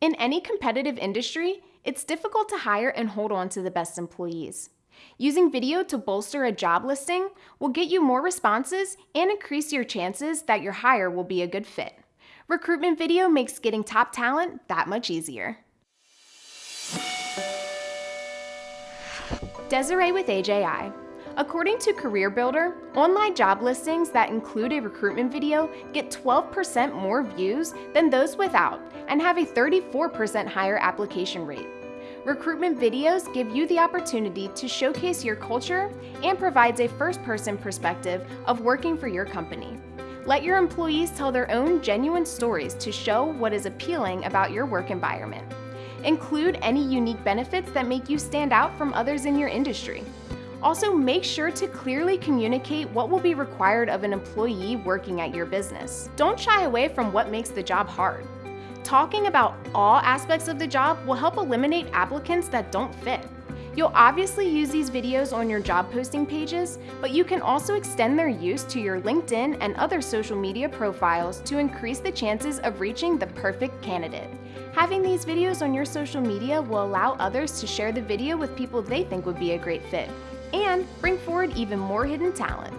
In any competitive industry, it's difficult to hire and hold on to the best employees. Using video to bolster a job listing will get you more responses and increase your chances that your hire will be a good fit. Recruitment video makes getting top talent that much easier. Desiree with AJI. According to CareerBuilder, online job listings that include a recruitment video get 12% more views than those without and have a 34% higher application rate. Recruitment videos give you the opportunity to showcase your culture and provides a first-person perspective of working for your company. Let your employees tell their own genuine stories to show what is appealing about your work environment. Include any unique benefits that make you stand out from others in your industry. Also, make sure to clearly communicate what will be required of an employee working at your business. Don't shy away from what makes the job hard. Talking about all aspects of the job will help eliminate applicants that don't fit. You'll obviously use these videos on your job posting pages, but you can also extend their use to your LinkedIn and other social media profiles to increase the chances of reaching the perfect candidate. Having these videos on your social media will allow others to share the video with people they think would be a great fit and bring forward even more hidden talent.